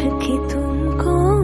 के तुमको